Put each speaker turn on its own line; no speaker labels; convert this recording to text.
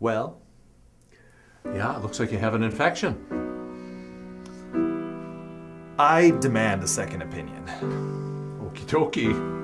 Well, yeah, it looks like you have an infection.
I demand a second opinion.
Okie dokie.